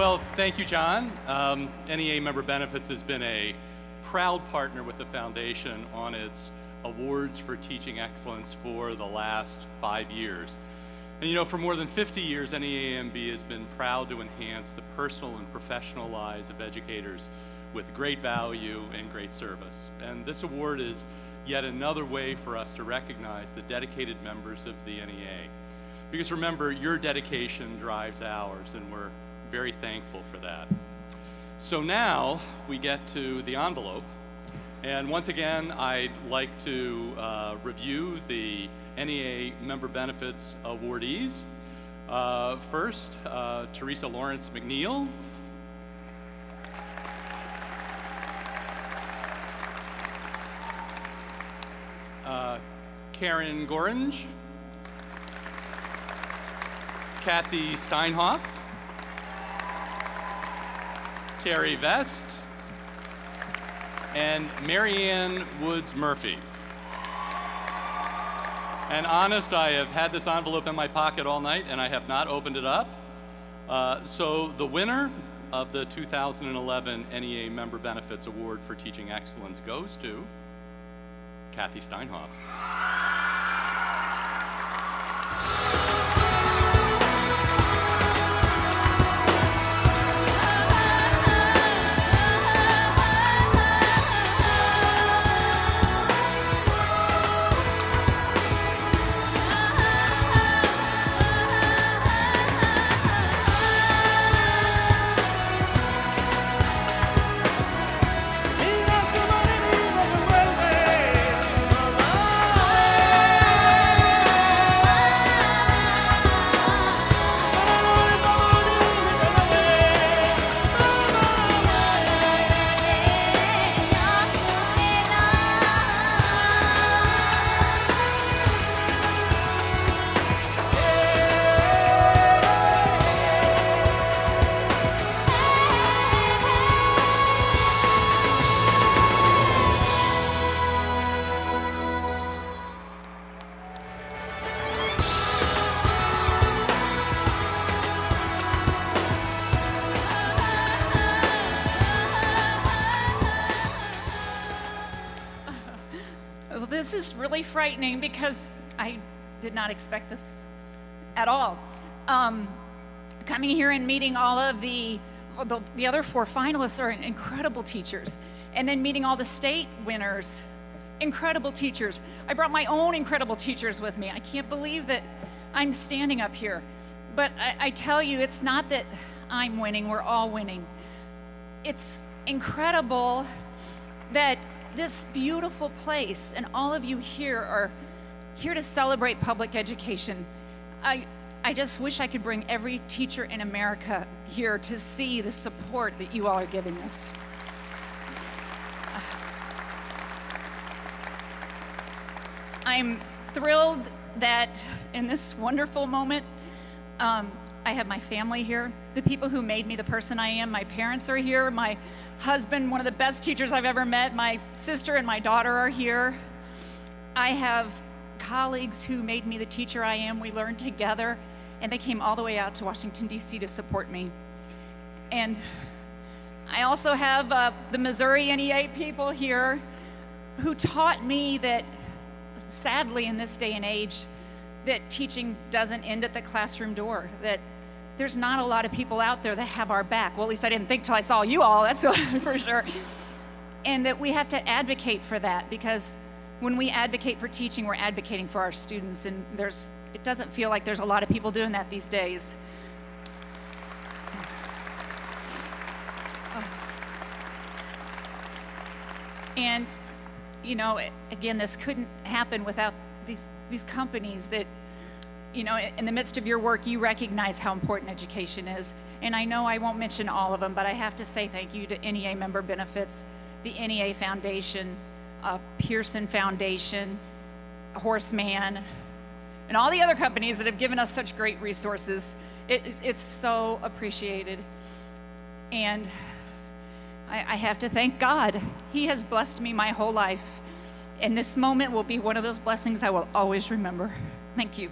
Well, thank you, John. Um, NEA Member Benefits has been a proud partner with the foundation on its awards for teaching excellence for the last five years. And you know, for more than 50 years, NEAMB has been proud to enhance the personal and professional lives of educators with great value and great service. And this award is yet another way for us to recognize the dedicated members of the NEA. Because remember, your dedication drives ours, and we're very thankful for that. So now we get to the envelope. And once again, I'd like to uh, review the NEA Member Benefits awardees. Uh, first, uh, Teresa Lawrence McNeil. Uh, Karen Gorange. Kathy Steinhoff. Terry Vest. And Marianne Woods Murphy. And honest, I have had this envelope in my pocket all night and I have not opened it up. Uh, so the winner of the 2011 NEA Member Benefits Award for Teaching Excellence goes to Kathy Steinhoff. This is really frightening because I did not expect this at all. Um, coming here and meeting all of the, the, the other four finalists are incredible teachers. And then meeting all the state winners, incredible teachers. I brought my own incredible teachers with me. I can't believe that I'm standing up here. But I, I tell you, it's not that I'm winning, we're all winning. It's incredible that this beautiful place and all of you here are here to celebrate public education. I, I just wish I could bring every teacher in America here to see the support that you all are giving us. I'm thrilled that in this wonderful moment, um, I have my family here, the people who made me the person I am. My parents are here, my husband, one of the best teachers I've ever met, my sister and my daughter are here. I have colleagues who made me the teacher I am. We learned together, and they came all the way out to Washington, D.C. to support me. And I also have uh, the Missouri NEA people here who taught me that, sadly, in this day and age, that teaching doesn't end at the classroom door, that there's not a lot of people out there that have our back. Well, at least I didn't think till I saw you all, that's for sure. And that we have to advocate for that because when we advocate for teaching, we're advocating for our students, and there's, it doesn't feel like there's a lot of people doing that these days. And, you know, again, this couldn't happen without these, these companies that, you know, in the midst of your work, you recognize how important education is. And I know I won't mention all of them, but I have to say thank you to NEA member benefits, the NEA Foundation, uh, Pearson Foundation, Horace Mann, and all the other companies that have given us such great resources. It, it's so appreciated. And I, I have to thank God. He has blessed me my whole life. And this moment will be one of those blessings I will always remember. Thank you.